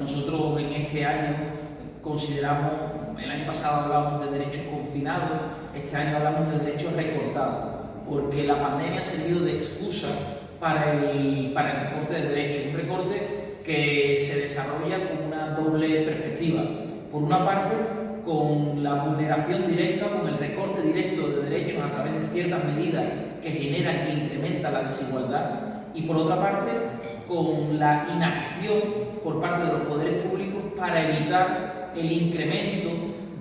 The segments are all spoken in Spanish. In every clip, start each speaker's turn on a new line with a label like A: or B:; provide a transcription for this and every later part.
A: Nosotros en este año consideramos, el año pasado hablábamos de derechos confinados, este año hablamos de derechos recortados, porque la pandemia ha servido de excusa para el, para el recorte de derechos, un recorte que se desarrolla con una doble perspectiva. Por una parte, con la vulneración directa, con el recorte directo de derechos a través de ciertas medidas que generan, que incrementan la desigualdad, y por otra parte, con la inacción por parte de los poderes públicos para evitar el incremento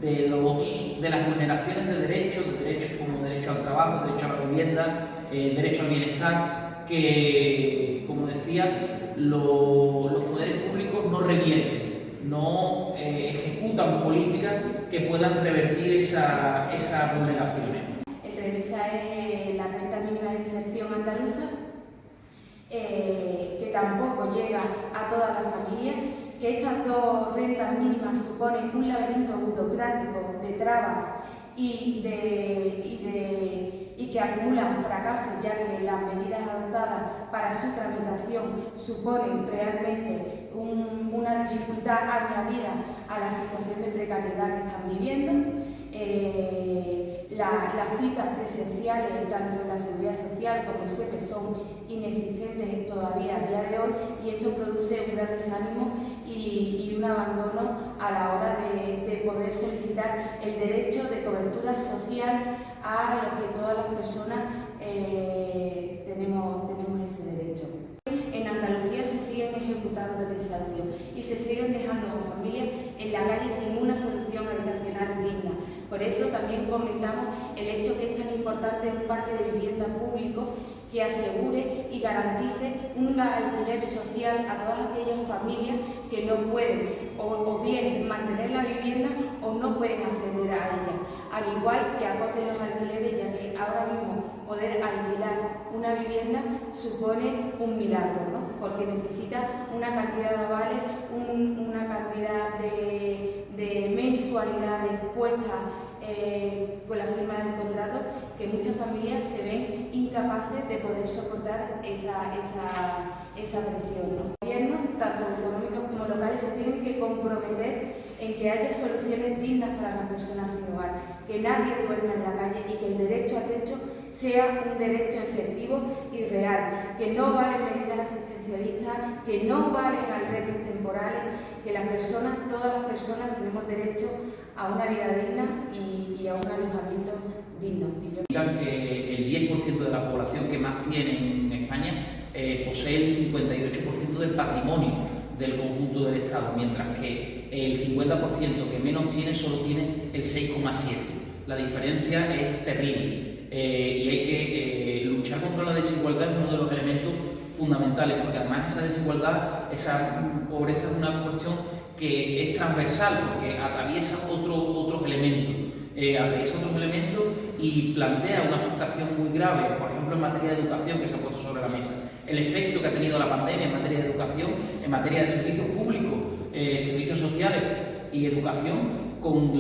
A: de, los, de las vulneraciones de derechos, de derechos como derecho al trabajo, derecho a la vivienda, eh, derecho al bienestar, que, como decía, los poderes públicos no revierten, no eh, ejecutan políticas que puedan revertir esas esa vulneraciones.
B: El revisar la renta mínima de inserción andaluza, eh, que tampoco llega a todas las familias, que estas dos rentas mínimas suponen un laberinto burocrático de trabas y, que acumulan fracasos, ya que las medidas adoptadas para su tramitación suponen realmente una dificultad añadida a la situación de precariedad que están viviendo. Eh, las citas presenciales, tanto en la seguridad social como el SEPE, son inexistentes todavía a día de hoy y esto produce un gran desánimo y, un abandono a la hora de, poder solicitar el derecho de cobertura social a lo que todas las personas eh, tenemos, tenemos ese derecho. En Andalucía se siguen ejecutando desahucios y se siguen dejando a familias en la calle sin una solución habitacional digna. Por eso también comentamos el hecho que es tan importante un parque de vivienda público que asegure y garantice un alquiler social a todas aquellas familias que no pueden o, bien mantener la vivienda o no pueden acceder a ella. Al igual que acoten los alquileres, ya que ahora mismo poder alquilar una vivienda supone un milagro, ¿no? porque necesita una cantidad de avales, una cantidad de, de mensualidades puestas eh, con la firma del contrato que muchas familias se ven incapaces de poder soportar esa, esa, presión. Los gobiernos, tanto económicos como locales, se tienen que comprometer en que haya soluciones dignas para las personas sin hogar, que nadie duerma en la calle y que el derecho a techo sea un derecho efectivo y real, que no valen medidas asistencialistas, que no valen albergues temporales, que las personas, todas las personas tenemos derecho a una vida digna y, a un alojamiento digno.
A: Que el 10% de la población que más tiene en España eh, posee el 58% del patrimonio del conjunto del Estado, mientras que el 50% que menos tiene solo tiene el 6,7%. La diferencia es terrible eh, y hay que eh, luchar contra la desigualdad es uno de los elementos fundamentales, porque además esa desigualdad, esa pobreza es una cuestión que es transversal, porque atraviesa otro, otros elementos, atraviesa otros elementos y plantea una afectación muy grave, por ejemplo en materia de educación que se ha puesto sobre la mesa, el efecto que ha tenido la pandemia en materia de educación, en materia de servicios públicos, eh, servicios sociales y educación, con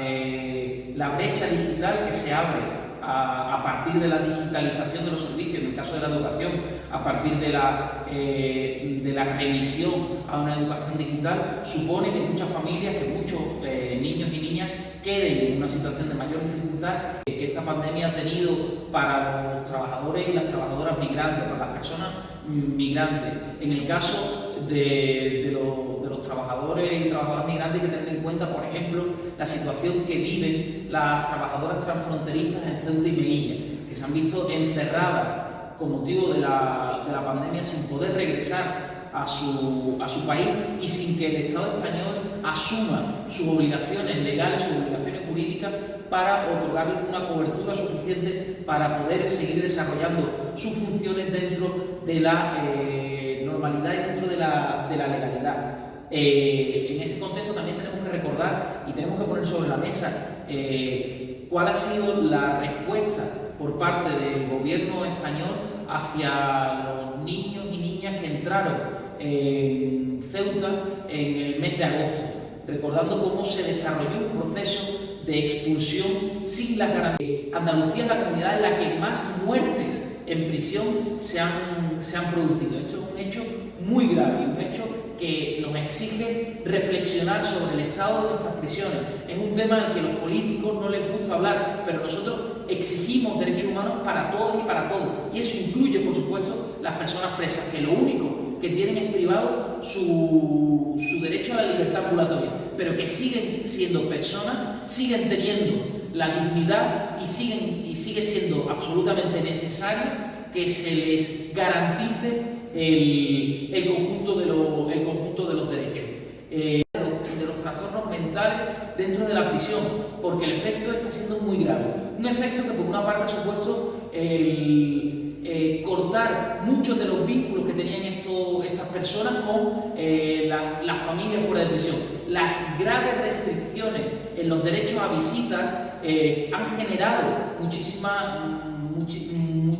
A: eh, la brecha digital que se abre a, partir de la digitalización de los servicios, en el caso de la educación, a partir de la, eh, de la remisión a una educación digital, supone que muchas familias, que muchos eh, niños y niñas queden en una situación de mayor dificultad que esta pandemia ha tenido para los trabajadores y las trabajadoras migrantes, para las personas migrantes. En el caso de, los trabajadores y trabajadoras migrantes hay que tener en cuenta, por ejemplo, la situación que viven las trabajadoras transfronterizas en Ceuta y Melilla, que se han visto encerradas con motivo de la, de la pandemia sin poder regresar a su, a su, país y sin que el Estado español asuma sus obligaciones legales, sus obligaciones jurídicas para otorgarles una cobertura suficiente para poder seguir desarrollando sus funciones dentro de la eh, normalidad y dentro de la, de la legalidad. Eh, en ese contexto también tenemos que recordar y tenemos que poner sobre la mesa eh, cuál ha sido la respuesta por parte del gobierno español hacia los niños y niñas que entraron en Ceuta en el mes de agosto, recordando cómo se desarrolló un proceso de expulsión sin las garantías. Andalucía es la comunidad en la que más muertes en prisión se han, se han producido. Esto es un hecho muy grave, un hecho que nos exige reflexionar sobre el estado de nuestras prisiones. Es un tema al que los políticos no les gusta hablar, pero nosotros exigimos derechos humanos para todos y para todos. Y eso incluye, por supuesto, las personas presas, que lo único que tienen es privado su, su derecho a la libertad ambulatoria, pero que siguen siendo personas, siguen teniendo la dignidad y, siguen, y sigue siendo absolutamente necesario que se les garantice el, conjunto, de el conjunto de los derechos. Eh, de los trastornos mentales dentro de la prisión, porque el efecto está siendo muy grave. Un efecto que por una parte ha supuesto el, eh, cortar muchos de los vínculos que tenían estas personas con eh, las familias fuera de prisión. Las graves restricciones en los derechos a visita han generado muchísimas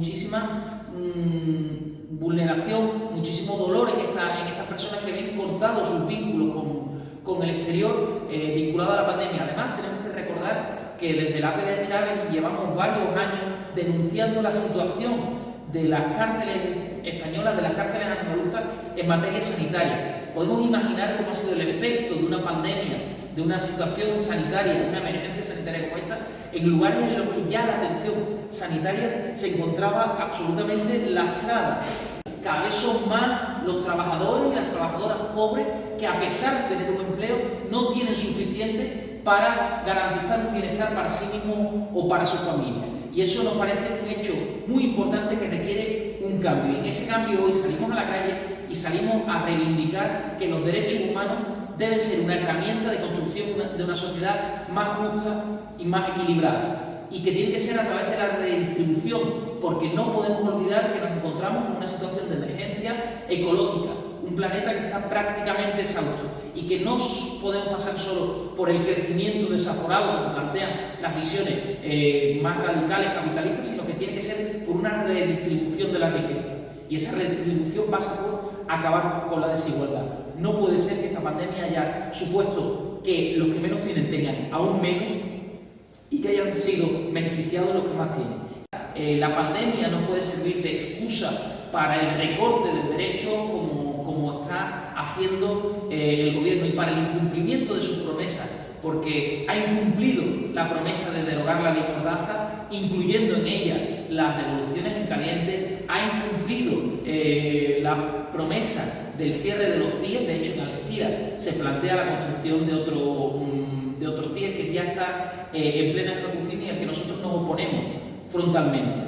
A: muchísima mm, vulneración, muchísimo dolor en, en estas personas que ven cortados sus vínculos con, el exterior eh, vinculado a la pandemia. Además, tenemos que recordar que desde la APD Chávez llevamos varios años denunciando la situación de las cárceles españolas, de las cárceles andaluzas en materia sanitaria. Podemos imaginar cómo ha sido el efecto de una pandemia, de una situación sanitaria, de una emergencia sanitaria como esta, en lugares en los que ya la atención sanitaria se encontraba absolutamente lastrada. Cada vez son más los trabajadores y las trabajadoras pobres que a pesar de tener un empleo no tienen suficiente para garantizar un bienestar para sí mismos o para su familia. Y eso nos parece un hecho muy importante que requiere un cambio. Y en ese cambio hoy salimos a la calle y salimos a reivindicar que los derechos humanos deben ser una herramienta de construcción de una sociedad más justa y más equilibrada y que tiene que ser a través de la redistribución, porque no podemos olvidar que nos encontramos en una situación de emergencia ecológica, un planeta que está prácticamente exhausto y que no podemos pasar solo por el crecimiento desaforado, como plantean las visiones eh, más radicales capitalistas, sino que tiene que ser por una redistribución de la riqueza. Y esa redistribución pasa por acabar con la desigualdad. No puede ser que esta pandemia haya supuesto que los que menos tienen tengan aún menos y que hayan sido beneficiados los que más tienen. Eh, la pandemia no puede servir de excusa para el recorte de derechos como, como está haciendo eh, el gobierno y para el incumplimiento de sus promesas, porque ha incumplido la promesa de derogar la ley Mordaza, incluyendo en ella las devoluciones en caliente, ha incumplido eh, la promesa del cierre de los CIE, de hecho en Algeciras se plantea la construcción de otro, mm, de otro CIE que ya está eh, en plena ejecución y al que nosotros nos oponemos frontalmente.